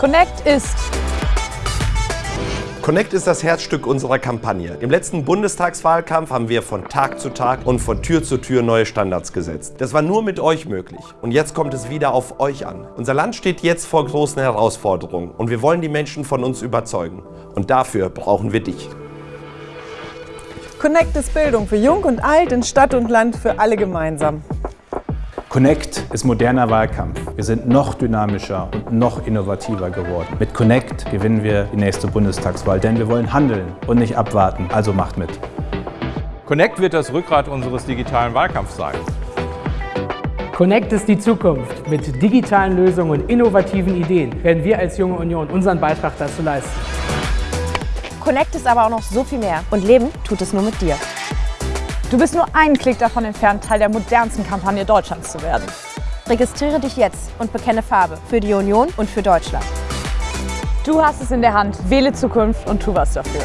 Connect ist Connect ist das Herzstück unserer Kampagne. Im letzten Bundestagswahlkampf haben wir von Tag zu Tag und von Tür zu Tür neue Standards gesetzt. Das war nur mit euch möglich. Und jetzt kommt es wieder auf euch an. Unser Land steht jetzt vor großen Herausforderungen und wir wollen die Menschen von uns überzeugen. Und dafür brauchen wir dich. Connect ist Bildung für Jung und Alt, in Stadt und Land, für alle gemeinsam. Connect ist moderner Wahlkampf. Wir sind noch dynamischer und noch innovativer geworden. Mit Connect gewinnen wir die nächste Bundestagswahl, denn wir wollen handeln und nicht abwarten. Also macht mit. Connect wird das Rückgrat unseres digitalen Wahlkampfs sein. Connect ist die Zukunft. Mit digitalen Lösungen und innovativen Ideen werden wir als Junge Union unseren Beitrag dazu leisten. Connect ist aber auch noch so viel mehr. Und Leben tut es nur mit dir. Du bist nur einen Klick davon entfernt, Teil der modernsten Kampagne Deutschlands zu werden. Registriere dich jetzt und bekenne Farbe für die Union und für Deutschland. Du hast es in der Hand, wähle Zukunft und tu was dafür.